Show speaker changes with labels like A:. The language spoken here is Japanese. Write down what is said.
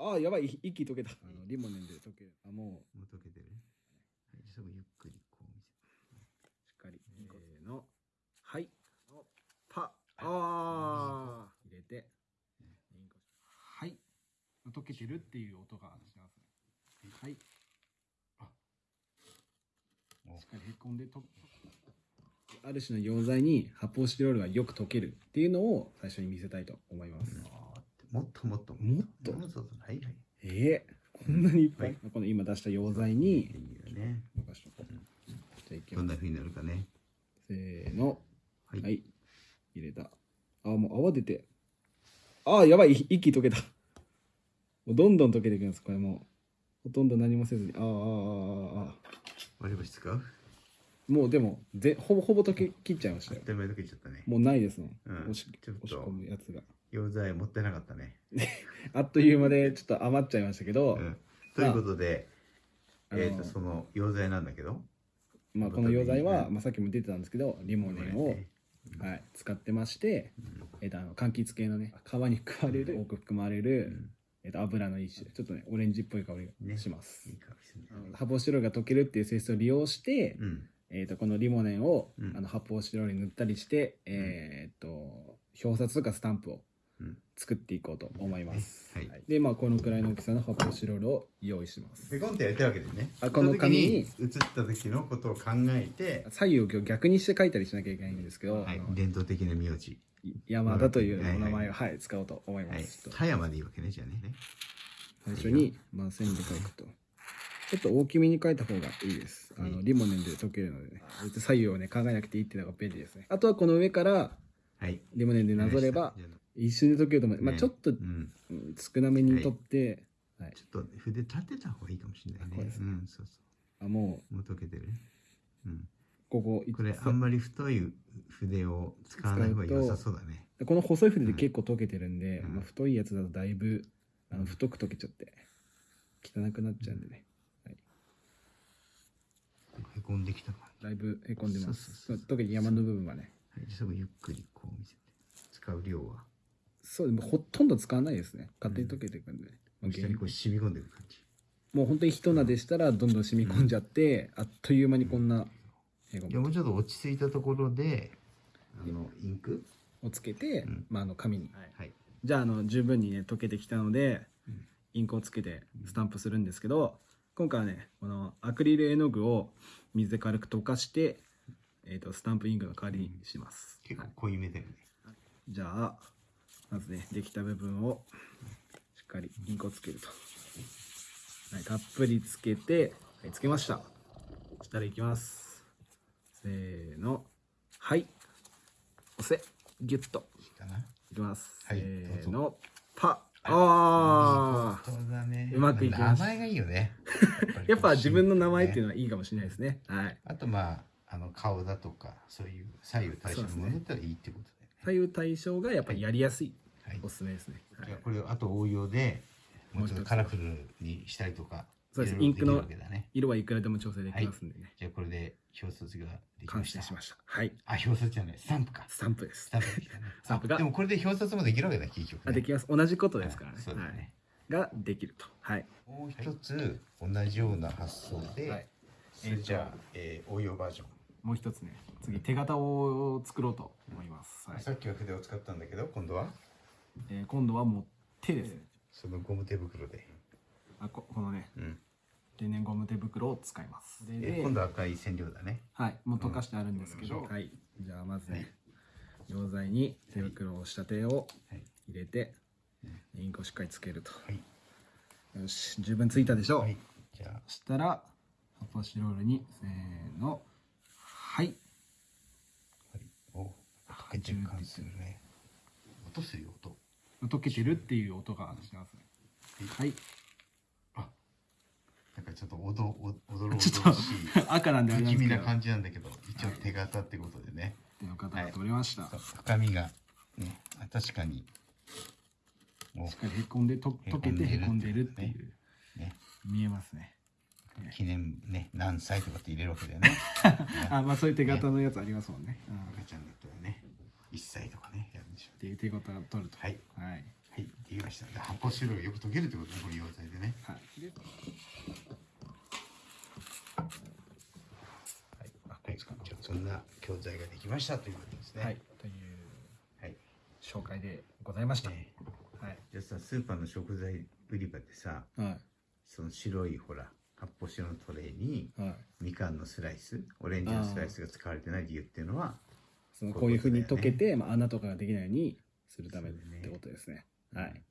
A: ああ、やばい、息溶けた。あのリモネンで溶ける。あ、も
B: もう溶けてるはい、すぐゆっくりこう見せ
A: う、しっかり。せーの。はい。パああ入れて。はい。溶けてるっていう音がしてますね。はい。
B: お
A: しっかりへこんでと。ある種の溶剤に発泡スチロールがよく溶けるっていうのを最初に見せたいと思います。
B: もっともっと
A: もっと？
B: もっとはい？はい
A: ええこんなにいっぱい、
B: はい
A: この今出した溶剤に
B: いいよね
A: こう。じゃあいきます。
B: どんな風になるかね
A: せーの。
B: はい、
A: はい。入れた。あ、もう泡出て。あ、やばい。息溶けた。もうどんどん溶けていくんです。これもう。ほとんど何もせずに。ああ、ああ、ああ、ああ。
B: 割り箸使う？
A: もうでも、ぜほぼほぼ溶け切っちゃいましたよ。
B: 手前溶けちゃったね
A: もうないですもん。
B: うん
A: 押し押し込むやつが。
B: 溶剤もったいなかったね、
A: あっという間でちょっと余っちゃいましたけど、
B: うん、ということで、
A: あの
B: えっ、とその溶剤なんだけど。
A: まあ、この溶剤は、
B: うん
A: まあ、さっきも出てたんですけど、リモネンを、はい、使ってまして、えっと、あの柑橘系のね皮に含まれる多く含まれる、えっと、油の一種。ちょっとねオレンジっぽい香りがします、
B: いい香りする
A: 発泡スチロールが溶けるっていう性質を利用して、
B: うん。
A: えっとこのリモネンを、
B: うん。
A: あの発泡スチロールに塗ったりして、えっと表札とかスタンプを
B: うん
A: 作っていこうと思います、
B: はい。
A: でまあこのくらいの大きさの発泡スチロールを用意します。
B: ペコンってやりたいわけでね。
A: あこの紙に
B: その時映った時のことを考えて、
A: 左右を逆にして書いたりしなきゃいけないんですけど、
B: はい。伝統的な名字。
A: 山田という
B: はいはい
A: お名前を、はい。使おうと思いま
B: はい。
A: す、ちょっと
B: 田山でいいわけねじゃあね。
A: 最初に、まあ、線で書くと。ちょっと大きめに書いた方がいいです。あの、
B: はい。
A: リモネンで解けるのでね。左右をね、考えなくていいっていうのが便利ですね。あとはこの上から、
B: はい。
A: リモネンでなぞれば、一瞬で解けると思う。まあ
B: ね。
A: ちょっと、少なめに取って、はい。
B: ちょっと筆立てた方がいいかもしれないね。
A: ね
B: うんそうそ
A: あ、も
B: う。もう溶けてる？うん。
A: う、ここ、
B: これあんまり太い筆を使わない方が良さそうだね。
A: この細い筆で結構溶けてるんで、
B: うん。
A: まあ、太いやつだとだいぶ、あの太く溶けちゃって、汚くなっちゃうんでね。
B: へこんできた感じ。
A: だいぶへこんでます。
B: そうそうそう
A: 特に山の部分はね。
B: はい。すぐゆっくりこう見せて。使う量は
A: そう、でもほとんど使わないですね。勝手に溶けていくんで。ね。まあ
B: 下にこう染み込んでいく感じ。
A: もう本当に一なでしたらどんどん染み込んじゃって、あっという間にこんなへこ
B: いやもうちょっと落ち着いたところであのインク？
A: をつけて、
B: うん。
A: まあ、あの紙に、
B: はい。
A: じゃああの十分にね溶けてきたので、
B: うん。
A: インクをつけてスタンプするんですけど今回はねこのアクリル絵の具を水で軽く溶かして、えー、とスタンプインクの代わりにします、はい
B: 結構濃いめだよね。
A: じゃあまずねできた部分をしっかりインクをつけると、はい、たっぷりつけて、はい、つけました。そしたらいきます。せーの。はい。押せ。ギュッと。
B: い
A: きます、
B: はい
A: せーの。パ。あ
B: そうだね。
A: うまくいきました。
B: 名前がいいよね。
A: やっぱ自分の名前っていう
B: の
A: のはいいかもしれないですね。はい。
B: あとまああの顔だとかそういう左右対称のものだったらいいってこと
A: 左右対称がやっぱりやりやすい、
B: はい。
A: おすすめですね、はい
B: じゃあこれをあと応用でもうちょっとカラフルにしたりとか
A: そうですインクの色はいくらでも調整できますんでね、
B: じゃあこれで表札ができま
A: 完
B: した。
A: 成しました。はい。
B: あ表札じゃない。スタンプか。
A: スタンプです。
B: スタンプできたね。
A: スタンプが
B: あでもこれで表札もできるわけだ結局ね。
A: あできます。同じことですからね。
B: あそうだね。
A: はい、ができると。はい。
B: もう一つ同じような発想で、
A: はい。
B: それじゃあ、えー応用バージョン、
A: もう一つね次手形を作ろうと思います、はい。
B: さっきは筆を使ったんだけど今度は？
A: えー今度はもう手ですね。
B: そのゴム手袋で、
A: あここのね
B: うん。
A: 天然ゴム手袋を使います。で
B: えー今度は赤い染料だね。
A: はい。もう溶かしてあるんですけど、
B: うん。
A: はい。じゃあまずね溶剤に手袋をした手を
B: はい。
A: 入れてインクをしっかりつけると。
B: はい、
A: よし。十分ついたでしょう、
B: はい、じゃあ。
A: そしたら発泡スチロールにせーのはい。
B: はい。するね。音するよ音。
A: 溶けてるっていう音がしてますね。はい。
B: あなんかちょっとおどおおどろおどろし
A: ちょっ
B: い
A: と赤なんで
B: 不気味な感じなんだけど一応手形ってことでね、
A: 手の方が取れました、
B: そう深みがねあ確かに。も
A: しっかりへこんでと溶けてへこんでるっていう。
B: うね。
A: 見えますね
B: 記念ね何歳とかって入れるわけだよね。
A: あまあそういう手形のやつありますもんね、
B: 赤ちゃんだったらね1歳とかねやるんでしょう
A: ていう手形を取ると。
B: はい。
A: はい。
B: はい。っていうました。で発泡スチロールがよく溶けるってことねこの溶剤でね。
A: はい。ではい。
B: はい。そんな教材ができましたということですね。
A: はい。という
B: はい。
A: 紹介でございました。
B: ね。
A: はい。
B: じゃあさスーパーの食材売り場でさ
A: はい。
B: その白いほら発泡酒のトレイに
A: はい
B: みかんのスライスオレンジのスライスが使われてない理由っていうのは
A: そのこういうふうに溶けて、まあ、穴とかができないようにするためってことですね。はい。